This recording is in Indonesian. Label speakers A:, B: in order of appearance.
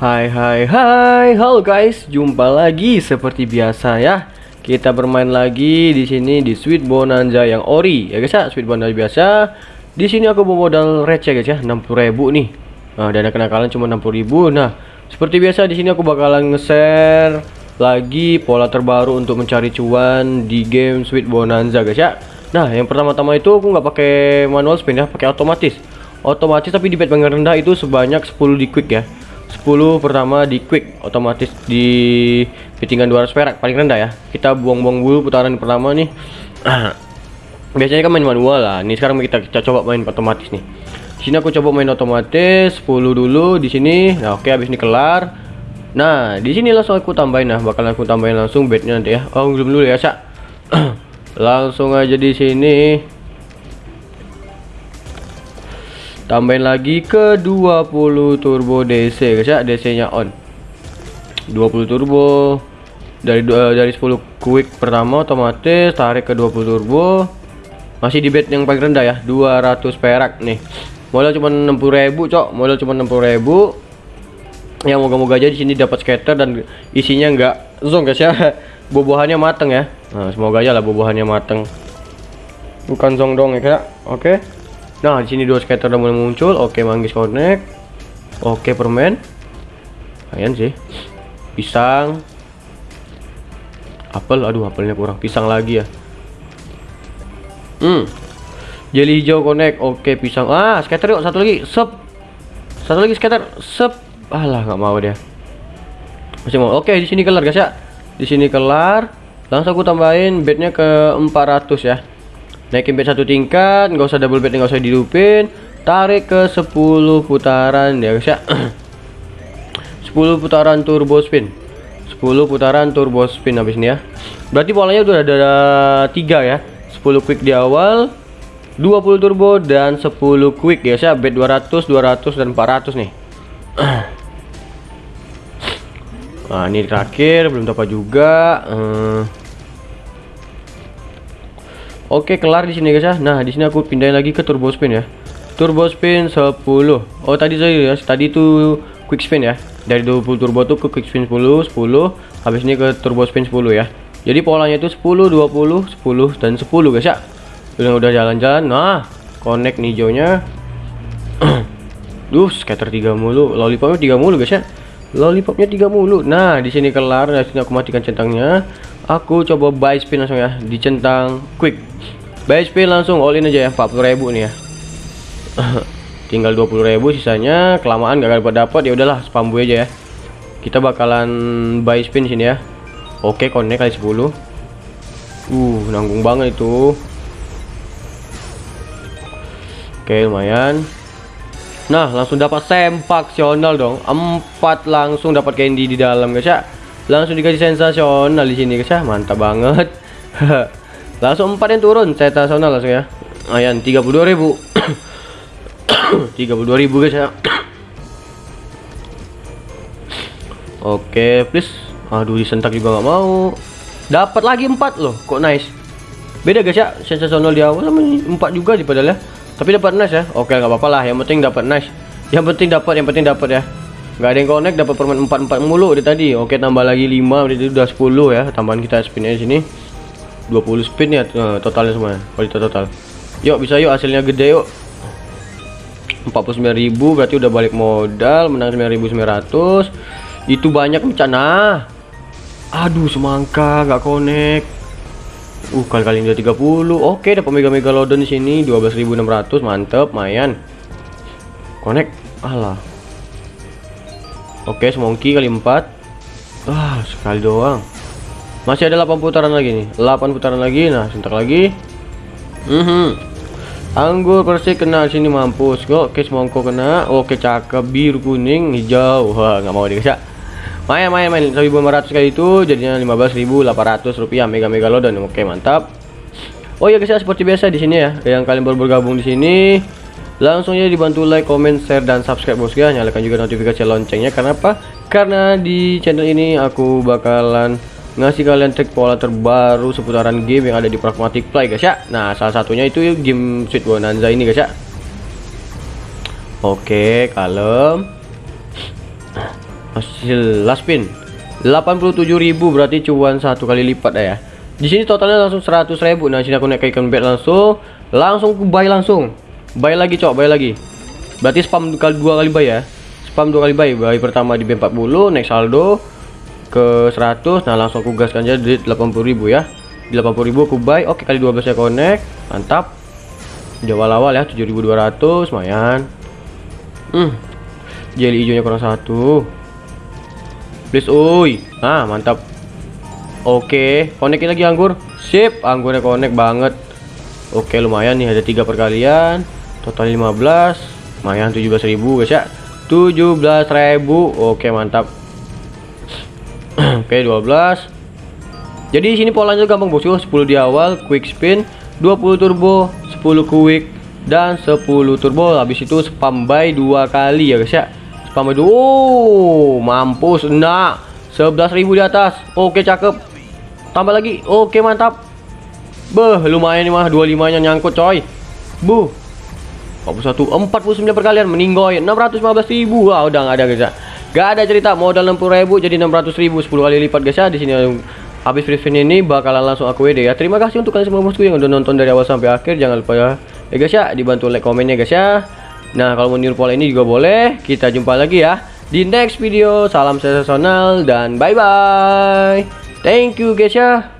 A: Hai hai hai, halo guys, jumpa lagi seperti biasa ya. Kita bermain lagi di sini di Sweet Bonanza yang ori ya guys ya, Sweet Bonanza biasa. Di sini aku bawa modal receh guys ya, 60.000 nih. Nah, dana kenakalan cuma 60.000. Nah, seperti biasa di sini aku bakalan nge-share lagi pola terbaru untuk mencari cuan di game Sweet Bonanza guys ya. Nah, yang pertama-tama itu aku nggak pakai manual spin ya, pakai otomatis. Otomatis tapi di bet paling rendah itu sebanyak 10 di quick ya. 10 pertama di quick otomatis di bettingan 200 perak paling rendah ya. Kita buang-buang dulu putaran pertama nih. Biasanya kan main manual lah. Nih sekarang kita, kita coba main otomatis nih. Sini aku coba main otomatis 10 dulu di sini. Nah oke habis ini kelar. Nah di sini langsung aku tambahin nah bakal aku tambahin langsung bednya nanti ya. Oh belum dulu ya cak langsung aja di sini tambahin lagi ke 20 turbo DC guys ya DC nya on. 20 turbo dari uh, dari 10 quick pertama otomatis tarik ke 20 turbo. Masih di bed yang paling rendah ya 200 perak nih. Modal cuma 60.000 cok. Modal cuma 60.000 ya moga-moga aja di sini dapat scatter dan isinya enggak zong guys ya. Buah-buahannya mateng ya. Nah, semoga aja lah buah-buahannya mateng. Bukan zong dong ya kak oke. okay. Nah, di sini dua skater udah mulai muncul. Oke, manggis connect. Oke, permen. Lumayan sih. Pisang. Apel, aduh apelnya kurang. Pisang lagi ya. Hmm. Jeli hijau connect. Oke, pisang. Ah, skater yuk, satu lagi. Sep. Satu lagi skater. Sep. Alah, nggak mau dia. Masih mau. Oke, di sini kelar guys ya. Di sini kelar. Langsung aku tambahin bednya ke 400 ya naikin bed satu tingkat nggak usah double bed nggak usah dihidupin tarik ke 10 putaran ya guys ya. 10 putaran turbo spin. 10 putaran turbo spin habis ini ya. Berarti polanya udah ada, ada 3 ya. 10 quick di awal 20 turbo dan 10 quick ya saya bed 200 200 dan 400 nih. Nah ini terakhir belum dapat juga. Hmm. Oke, kelar di sini guys ya. Nah, di sini aku pindahin lagi ke turbo spin ya. Turbo spin 10. Oh, tadi saya ya, tadi itu quick spin ya. Dari 20 turbo tuh ke quick spin 10, 10, habis ini ke turbo spin 10 ya. Jadi polanya itu 10, 20, 10 dan 10 guys ya. Udah udah jalan-jalan. Nah, connect nih hijaunya. Duh, scatter 3 mulu. Lollipopnya 3 mulu guys ya. Lollipopnya 3 mulu. Nah, di sini kelar. Di sini aku matikan centangnya aku coba buy spin langsung ya di centang quick. Buy spin langsung all in aja ya 40.000 nih ya. Tinggal 20.000 sisanya kelamaan gak dapat dapat ya udahlah spam buy aja ya. Kita bakalan buy spin sini ya. Oke connect kali 10 uh nanggung banget itu. Oke lumayan. Nah langsung dapat sempak sional dong. Empat langsung dapat candy di dalam guys ya langsung dikasih sensasional di sini guys ya. Mantap banget. Langsung empat yang turun sensasional langsung ya. Ayan 32.000 32.000 guys ya. Oke please. Aduh disentak juga nggak mau. Dapat lagi empat loh kok nice. Beda guys ya. Sensasional di awal sama empat juga di padahal ya. Tapi dapat nice ya. Oke nggak apa-apa lah. Yang penting dapat nice. Yang penting dapat yang penting dapat ya nggak ada yang connect dapat permen 44 mulu dari tadi. Oke tambah lagi 5 berarti udah 10 ya. Tambahan kita spinnya di sini. 20 spin ya uh, totalnya semua kualitas total. Yuk bisa yuk hasilnya gede yuk. 49.000 berarti udah balik modal menang 9.900 itu banyak bencana aduh semangka nggak connect. Uh kali kali udah 30 oke dapat mega mega megalodon di sini 12.600 mantep mayan connect. Alah Oke, semongki kali 4. Ah, sekali doang. Masih ada 8 putaran lagi nih. 8 putaran lagi. Nah, sebentar lagi. Mm Anggur persik kena sini mampus. Oke, semongko kena. Oke, cakep biru kuning hijau. Wah, nggak mau dikasih. Main main main 1500 kali itu jadinya 15.800 rupiah mega mega lodan. Oke, mantap. Oh ya guys, seperti biasa di sini ya. Yang kalian baru bergabung di sini langsung aja dibantu like, comment, share, dan subscribe bos ya nyalakan juga notifikasi loncengnya. Karena apa? karena di channel ini aku bakalan ngasih kalian trik pola terbaru seputaran game yang ada di Pragmatic Play guys ya. Nah salah satunya itu game Sweet Bonanza ini guys ya. Oke kalem. Hasil last spin 87.000 berarti cuan satu kali lipat ya. Di sini totalnya langsung 100.000 nah sini aku naik ke ikan bed langsung. Langsung ku buy langsung buy lagi cok buy lagi. Berarti spam kali dua kali buy ya? Spam dua kali buy buy pertama di B40 naik saldo ke 100 nah langsung aku gaskan aja di 80.000 ya. Di 80.000 aku buy. Oke kali 12 ya connect. Mantap. Di awal-awal ya 7200 lumayan. Hmm. Jelly hijaunya kurang satu. Please uy ah mantap. Oke konekin lagi anggur. Sip anggurnya connect banget. Oke lumayan nih ada tiga perkalian total 15 lumayan 17.000 guys ya. 17.000 oke mantap. Oke 12 jadi sini polanya gampang bosku 10 di awal quick spin 20 turbo 10 quick dan 10 turbo. Habis itu spam buy dua kali ya guys ya. Spam itu oh mampus enggak 11.000 di atas oke cakep. Tambah lagi oke mantap. Beh lumayan nih mah. 25 nya nyangkut coy. Bu 41 49 perkalian meninggoy. 615.000 wah udah nggak ada guys ya. Gak ada cerita modal 60.000 jadi 600.000 10 kali lipat guys ya. Di sini habis free ini bakalan langsung aku WD ya. Terima kasih untuk kalian semua bosku yang udah nonton dari awal sampai akhir. Jangan lupa ya, ya guys ya dibantu like komennya guys ya. Nah kalau mau niru pola ini juga boleh. Kita jumpa lagi ya Di next video. Salam sensasional Dan bye bye Thank you guys ya